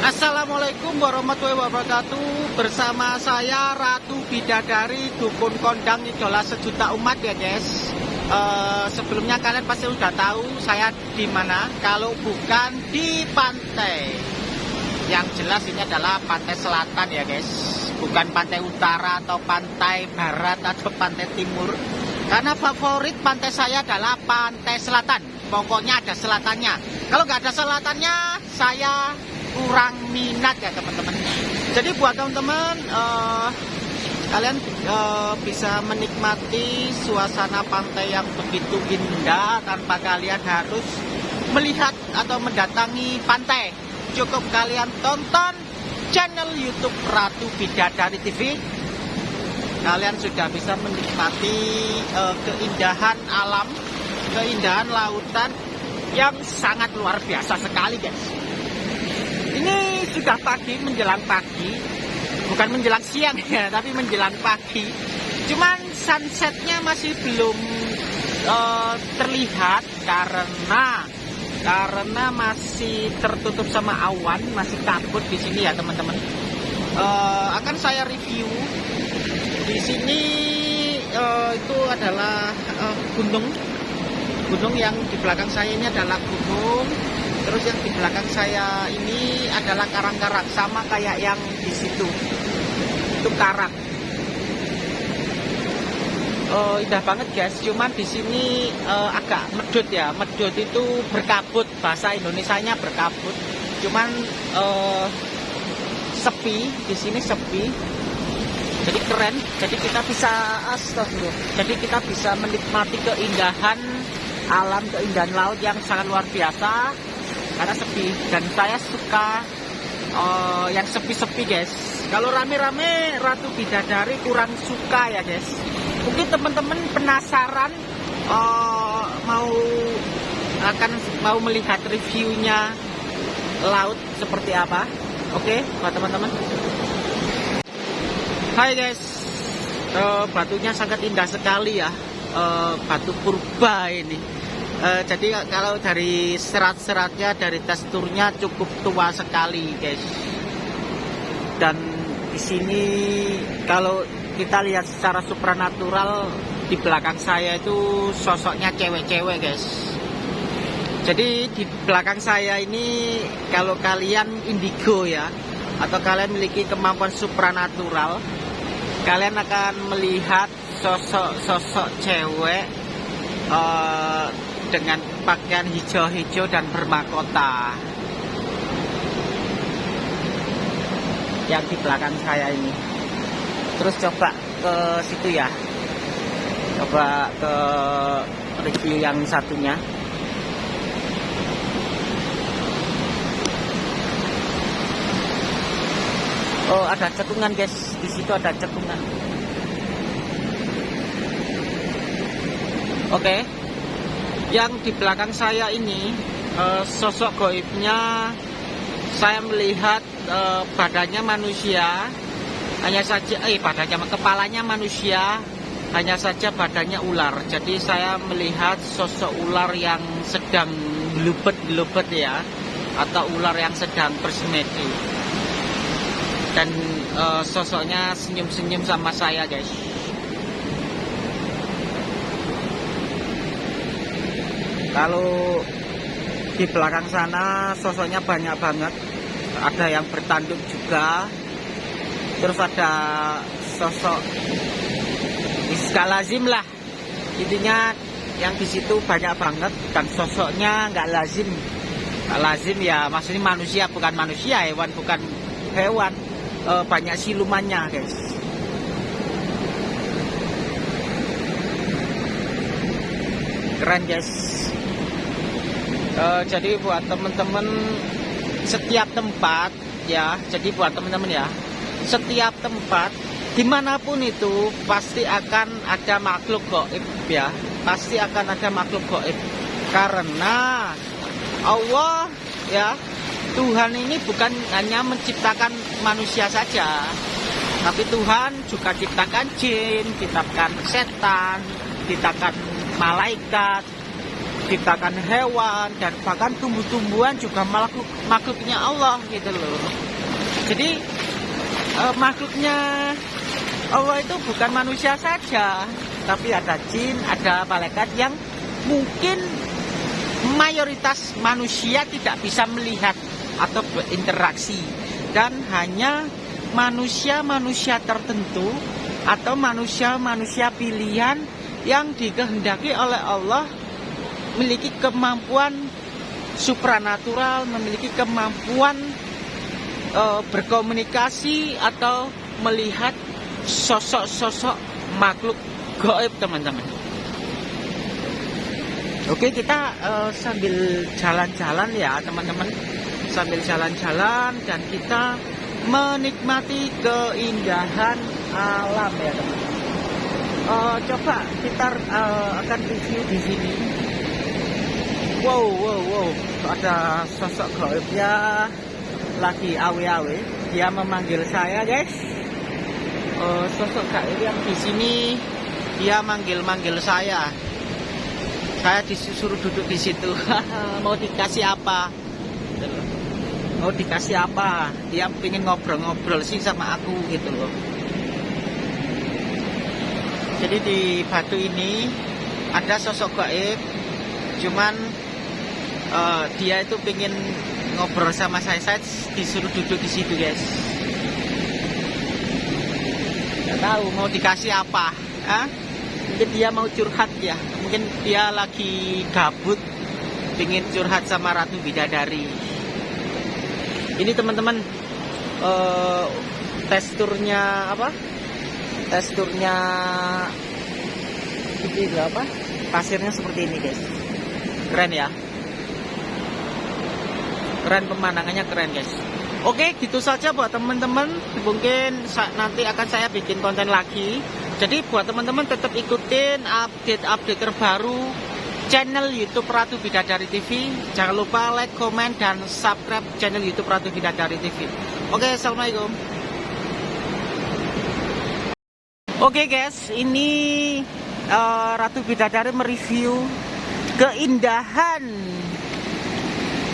Assalamualaikum warahmatullahi wabarakatuh. Bersama saya Ratu Bidadari Dukun Kondang Idola Sejuta Umat ya guys. Uh, Sebelumnya kalian pasti udah tahu Saya di mana. Kalau bukan di pantai. Yang jelas ini adalah pantai selatan ya guys. Bukan pantai utara atau pantai barat atau pantai timur. Karena favorit pantai saya adalah pantai selatan. Pokoknya ada selatannya. Kalau nggak ada selatannya Saya kurang minat ya teman-teman. Jadi buat teman-teman uh, kalian uh, bisa menikmati suasana pantai yang begitu indah tanpa kalian harus melihat atau mendatangi pantai. Cukup kalian tonton channel YouTube Ratu Bidadari TV kalian sudah bisa menikmati uh, keindahan alam keindahan lautan yang sangat luar biasa sekali guys ini sudah pagi menjelang pagi, bukan menjelang siang ya, tapi menjelang pagi. Cuman sunsetnya masih belum uh, terlihat karena karena masih tertutup sama awan, masih kabut di sini ya teman-teman. Uh, akan saya review di sini uh, itu adalah uh, gunung gunung yang di belakang saya ini adalah gunung terus yang di belakang saya ini adalah karang-karang sama kayak yang di situ. Itu karang. Oh, indah banget guys. Cuman di sini uh, agak medut ya. Medut itu berkabut. Bahasa Indonesia-nya berkabut. Cuman uh, sepi. Di sini sepi. Jadi keren. Jadi kita bisa astagfirullah. Jadi kita bisa menikmati keindahan alam keindahan laut yang sangat luar biasa karena sepi. Dan saya suka uh, yang sepi-sepi guys. Kalau rame-rame Ratu Bidadari kurang suka ya guys. Mungkin teman-teman penasaran uh, mau akan mau melihat reviewnya laut seperti apa. Oke okay, buat teman-teman. Hai guys. Uh, batunya sangat indah sekali ya. Uh, batu purba ini Uh, jadi kalau dari serat-seratnya, dari teksturnya cukup tua sekali, guys. Dan di sini kalau kita lihat secara supranatural di belakang saya itu sosoknya cewek-cewek, guys. Jadi di belakang saya ini kalau kalian indigo ya, atau kalian memiliki kemampuan supranatural, kalian akan melihat sosok-sosok cewek uh, dengan pakaian hijau-hijau dan bermahkota yang di belakang saya ini. Terus coba ke situ ya. Coba ke review yang satunya. Oh ada cekungan guys. Di situ ada cekungan. Oke. okay yang di belakang saya ini uh, sosok goibnya saya melihat uh, badannya manusia. Hanya saja eh badannya kepalanya manusia. Hanya saja badannya ular. Jadi saya melihat sosok ular yang sedang gelubet-gelubet ya atau ular yang sedang bersemedi. Dan uh, sosoknya senyum-senyum sama saya guys kalau di belakang sana sosoknya banyak banget. Ada yang bertanduk juga. Terus ada sosok lazim lah. Intinya yang di situ banyak banget dan sosoknya nggak lazim. Nggak lazim ya maksudnya manusia bukan manusia hewan bukan hewan. E, banyak silumannya guys. Keren guys uh, jadi buat teman-teman setiap tempat ya jadi buat teman-teman ya setiap tempat di mana pun itu pasti akan ada makhluk goib ya pasti akan ada makhluk goib. Karena Allah ya Tuhan ini bukan hanya menciptakan manusia saja tapi Tuhan juga ciptakan jin, ciptakan setan, ciptakan malaikat, menciptakan hewan dan bahkan tumbuh-tumbuhan juga makhluk makhluknya Allah gitu loh. Jadi uh, makhluknya Allah itu bukan manusia saja tapi ada jin ada malaikat yang mungkin mayoritas manusia tidak bisa melihat atau berinteraksi. Dan hanya manusia-manusia tertentu atau manusia-manusia pilihan yang dikehendaki oleh Allah memiliki kemampuan supranatural, memiliki kemampuan e, berkomunikasi atau melihat sosok-sosok makhluk goib teman-teman. Oke kita e, sambil jalan-jalan ya teman-teman, sambil jalan-jalan dan kita menikmati keindahan alam ya teman-teman. Uh, coba kita uh, akan review di sini wow wow wow. Ada sosok gaibnya lagi awe-awe. Dia memanggil saya guys. Uh, sosok gaib yang di sini dia manggil-manggil saya. Saya disuruh duduk di situ. Mau dikasih apa? Mau dikasih apa? Dia pengen ngobrol-ngobrol sih sama aku gitu loh. Jadi di batu ini ada sosok gaib cuman uh, dia itu pengen ngobrol sama saya. Saya disuruh duduk di situ guys. Nggak tahu mau dikasih apa. Hah? mungkin dia mau curhat ya. Mungkin dia lagi gabut pengen curhat sama ratu bidadari. Ini teman-teman uh, teksturnya apa? Teksturnya ini apa? Pasirnya seperti ini guys. Keren ya keren pemandangannya keren guys. Oke gitu saja buat teman-teman. Mungkin nanti akan saya bikin konten lagi. Jadi buat teman-teman tetap ikutin update-update terbaru channel YouTube Ratu Bidadari TV jangan lupa like, comment, dan subscribe channel YouTube Ratu Bidadari TV Oke Assalamualaikum. Oke guys ini uh, Ratu Bidadari mereview keindahan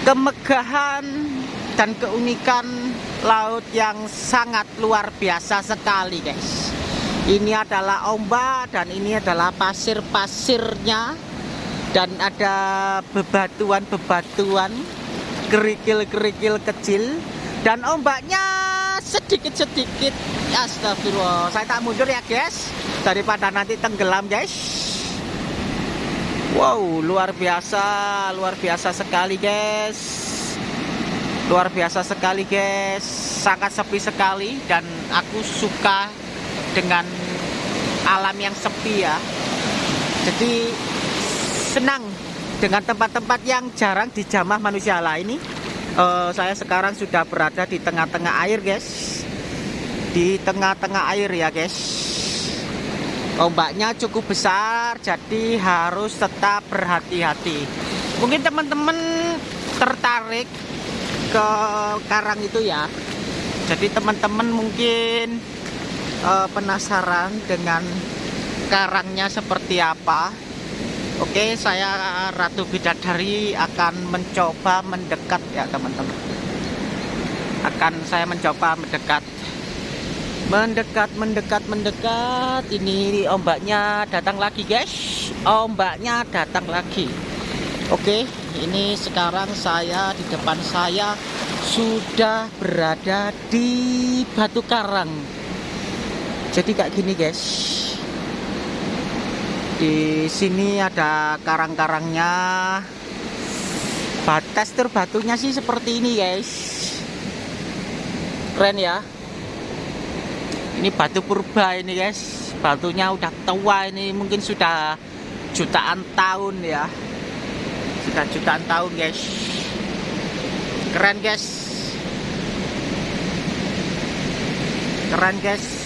kemegahan dan keunikan laut yang sangat luar biasa sekali guys. Ini adalah ombak dan ini adalah pasir-pasirnya dan ada bebatuan-bebatuan kerikil-kerikil kecil dan ombaknya sedikit-sedikit. Astagfirullah. Saya tak mundur ya guys daripada nanti tenggelam guys Wow, luar biasa, luar biasa sekali, guys. Luar biasa sekali, guys. Sangat sepi sekali dan aku suka dengan alam yang sepi ya. Jadi senang dengan tempat-tempat yang jarang dijamah manusia lain ini. Uh, saya sekarang sudah berada di tengah-tengah air, guys. Di tengah-tengah air ya, guys ombaknya cukup besar jadi harus tetap berhati-hati. Mungkin teman-teman tertarik ke karang itu ya. Jadi teman-teman mungkin uh, penasaran dengan karangnya seperti apa. Oke saya Ratu Bidadari akan mencoba mendekat ya teman-teman. Akan saya mencoba mendekat mendekat mendekat mendekat. Ini ombaknya datang lagi guys. Ombaknya datang lagi. Oke ini sekarang saya di depan saya sudah berada di batu karang. Jadi kayak gini guys. Di sini ada karang-karangnya. Tekstur batunya sih seperti ini guys. Keren ya ini batu purba ini guys. Batunya udah tua ini mungkin sudah jutaan tahun ya. Sudah jutaan tahun guys. Keren guys. Keren guys